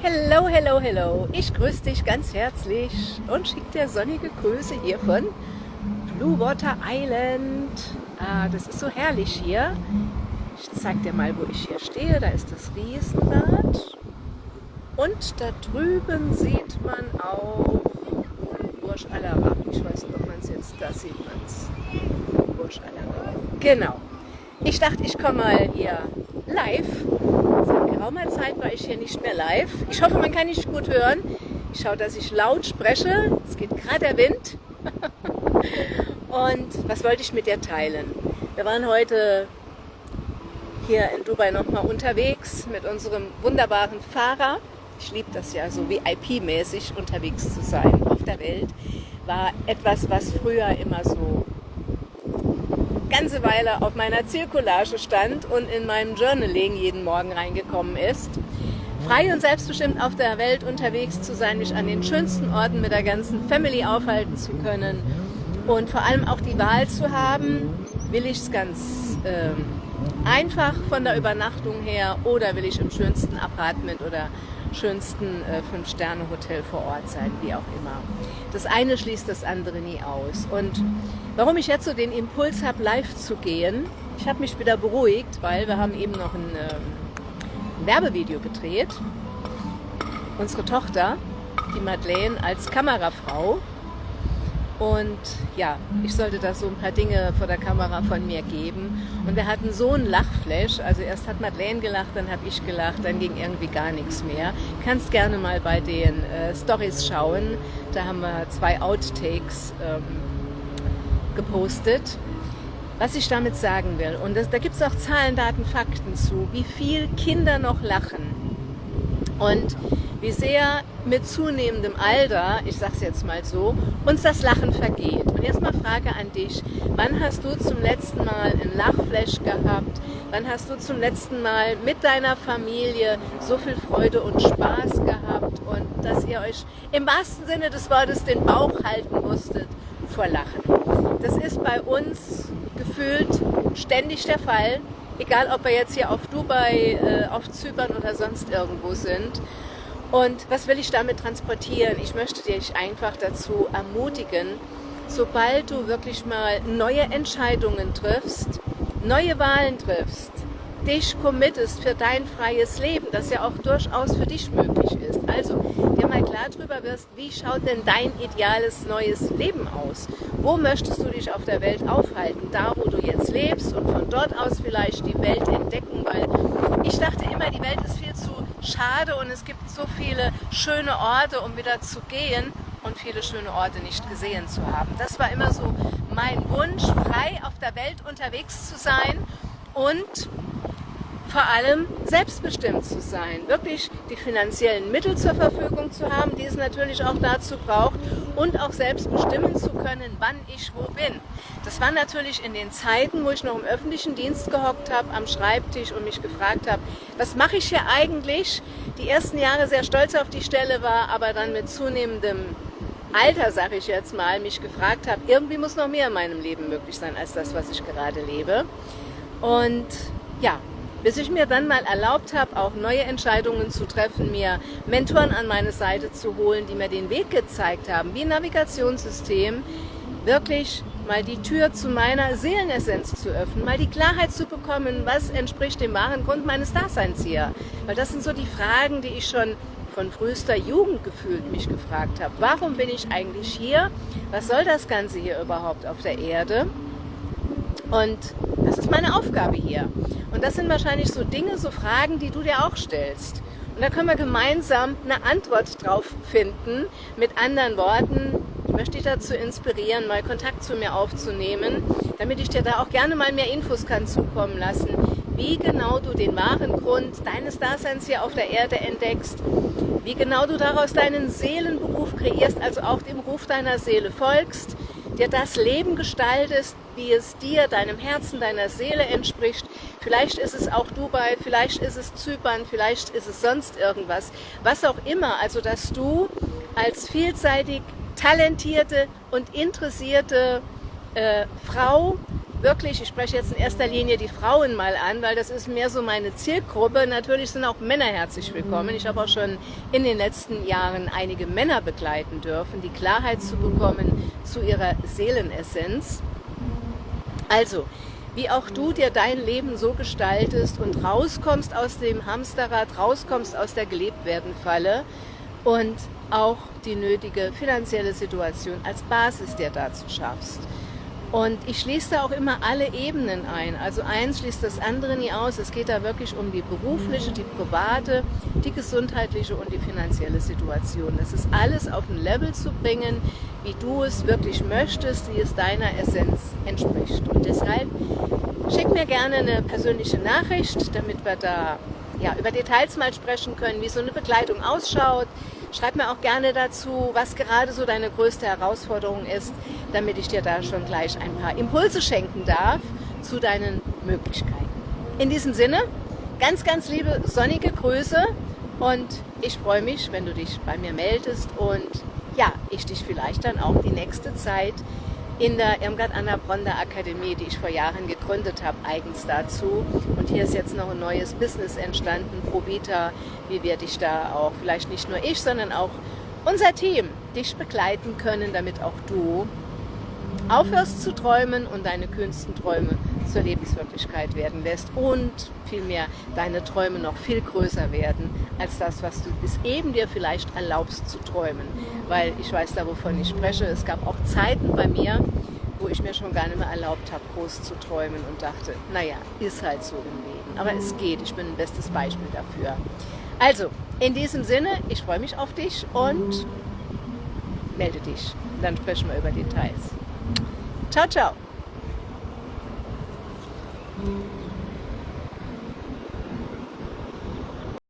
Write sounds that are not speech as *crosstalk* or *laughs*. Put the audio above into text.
Hello, hello, hello. Ich grüße dich ganz herzlich und schicke dir sonnige Grüße hier von Blue Water Island. Ah, das ist so herrlich hier. Ich zeige dir mal, wo ich hier stehe. Da ist das Riesenrad. Und da drüben sieht man auch Burj Al Arab. Ich weiß nicht, ob man es jetzt, da sieht man es. Burj Al Arab. Genau. Ich dachte, ich komme mal hier live. Geraumer Zeit war ich hier nicht mehr live. Ich hoffe, man kann nicht gut hören. Ich schaue, dass ich laut spreche. Es geht gerade der Wind. *laughs* Und was wollte ich mit dir teilen? Wir waren heute hier in Dubai nochmal unterwegs mit unserem wunderbaren Fahrer. Ich liebe das ja, so VIP-mäßig unterwegs zu sein auf der Welt. War etwas, was früher immer so ganze Weile auf meiner Zielcollage stand und in meinem Journaling jeden Morgen reingekommen ist. Frei und selbstbestimmt auf der Welt unterwegs zu sein, mich an den schönsten Orten mit der ganzen Family aufhalten zu können und vor allem auch die Wahl zu haben, will ich es ganz äh, einfach von der Übernachtung her oder will ich im schönsten Apartment oder schönsten äh, Fünf-Sterne-Hotel vor Ort sein, wie auch immer. Das eine schließt das andere nie aus. Und warum ich jetzt so den Impuls habe, live zu gehen, ich habe mich wieder beruhigt, weil wir haben eben noch ein, äh, ein Werbevideo gedreht. Unsere Tochter, die Madeleine, als Kamerafrau und ja, ich sollte da so ein paar Dinge vor der Kamera von mir geben. Und wir hatten so einen Lachflash. Also erst hat Madeleine gelacht, dann habe ich gelacht, dann ging irgendwie gar nichts mehr. Kannst gerne mal bei den äh, Stories schauen. Da haben wir zwei Outtakes ähm, gepostet. Was ich damit sagen will, und das, da gibt es auch Zahlen, Daten, Fakten zu, wie viel Kinder noch lachen. Und wie sehr mit zunehmendem Alter, ich sag's jetzt mal so, uns das Lachen vergeht. Und jetzt mal Frage an dich, wann hast du zum letzten Mal einen Lachflash gehabt? Wann hast du zum letzten Mal mit deiner Familie so viel Freude und Spaß gehabt und dass ihr euch im wahrsten Sinne des Wortes den Bauch halten musstet vor Lachen? Das ist bei uns gefühlt ständig der Fall, egal ob wir jetzt hier auf Dubai, äh, auf Zypern oder sonst irgendwo sind. Und was will ich damit transportieren? Ich möchte dich einfach dazu ermutigen, sobald du wirklich mal neue Entscheidungen triffst, neue Wahlen triffst, dich committest für dein freies Leben, das ja auch durchaus für dich möglich ist. Also dir mal klar darüber wirst, wie schaut denn dein ideales neues Leben aus? Wo möchtest du dich auf der Welt aufhalten? Da, wo du jetzt lebst und von dort aus vielleicht die Welt entdecken, weil ich dachte immer, die Welt ist viel zu schade und es gibt so viele schöne Orte, um wieder zu gehen und viele schöne Orte nicht gesehen zu haben. Das war immer so mein Wunsch, frei auf der Welt unterwegs zu sein und vor allem selbstbestimmt zu sein, wirklich die finanziellen Mittel zur Verfügung zu haben, die es natürlich auch dazu braucht und auch selbst bestimmen zu können, wann ich wo bin. Das war natürlich in den Zeiten, wo ich noch im öffentlichen Dienst gehockt habe, am Schreibtisch und mich gefragt habe, was mache ich hier eigentlich? Die ersten Jahre sehr stolz auf die Stelle war, aber dann mit zunehmendem Alter, sage ich jetzt mal, mich gefragt habe, irgendwie muss noch mehr in meinem Leben möglich sein als das, was ich gerade lebe. Und ja, bis ich mir dann mal erlaubt habe, auch neue Entscheidungen zu treffen, mir Mentoren an meine Seite zu holen, die mir den Weg gezeigt haben, wie ein Navigationssystem, wirklich mal die Tür zu meiner Seelenessenz zu öffnen, mal die Klarheit zu bekommen, was entspricht dem wahren Grund meines Daseins hier. Weil das sind so die Fragen, die ich schon von frühester Jugend gefühlt mich gefragt habe. Warum bin ich eigentlich hier? Was soll das Ganze hier überhaupt auf der Erde? Und das ist meine Aufgabe hier. Und das sind wahrscheinlich so Dinge, so Fragen, die du dir auch stellst. Und da können wir gemeinsam eine Antwort drauf finden. Mit anderen Worten, ich möchte dich dazu inspirieren, mal Kontakt zu mir aufzunehmen, damit ich dir da auch gerne mal mehr Infos kann zukommen lassen, wie genau du den wahren Grund deines Daseins hier auf der Erde entdeckst, wie genau du daraus deinen Seelenberuf kreierst, also auch dem Ruf deiner Seele folgst, dir das Leben gestaltest, wie es dir, deinem Herzen, deiner Seele entspricht. Vielleicht ist es auch Dubai, vielleicht ist es Zypern, vielleicht ist es sonst irgendwas. Was auch immer, also dass du als vielseitig talentierte und interessierte äh, Frau wirklich, ich spreche jetzt in erster Linie die Frauen mal an, weil das ist mehr so meine Zielgruppe. Natürlich sind auch Männer herzlich willkommen. Ich habe auch schon in den letzten Jahren einige Männer begleiten dürfen, die Klarheit zu bekommen zu ihrer Seelenessenz. Also, wie auch du dir dein Leben so gestaltest und rauskommst aus dem Hamsterrad, rauskommst aus der Gelebtwerden-Falle und auch die nötige finanzielle Situation als Basis dir dazu schaffst. Und ich schließe da auch immer alle Ebenen ein. Also eins schließt das andere nie aus. Es geht da wirklich um die berufliche, die private, die gesundheitliche und die finanzielle Situation. Es ist alles auf ein Level zu bringen, wie du es wirklich möchtest, wie es deiner Essenz entspricht. Und deshalb schick mir gerne eine persönliche Nachricht, damit wir da ja, über Details mal sprechen können, wie so eine Begleitung ausschaut, Schreib mir auch gerne dazu, was gerade so deine größte Herausforderung ist, damit ich dir da schon gleich ein paar Impulse schenken darf zu deinen Möglichkeiten. In diesem Sinne, ganz, ganz liebe sonnige Grüße und ich freue mich, wenn du dich bei mir meldest und ja, ich dich vielleicht dann auch die nächste Zeit in der Irmgard Anna Bronner Akademie, die ich vor Jahren gegründet habe, eigens dazu. Und hier ist jetzt noch ein neues Business entstanden, Probita, wie werde ich da auch vielleicht nicht nur ich, sondern auch unser Team dich begleiten können, damit auch du aufhörst zu träumen und deine kühnsten Träume zur Lebenswirklichkeit werden lässt und vielmehr deine Träume noch viel größer werden als das, was du bis eben dir vielleicht erlaubst zu träumen. Weil ich weiß da, wovon ich spreche. Es gab auch Zeiten bei mir, wo ich mir schon gar nicht mehr erlaubt habe, groß zu träumen und dachte, naja, ist halt so im Leben. Aber es geht, ich bin ein bestes Beispiel dafür. Also, in diesem Sinne, ich freue mich auf dich und melde dich. Dann sprechen wir über Details. Ciao, ciao.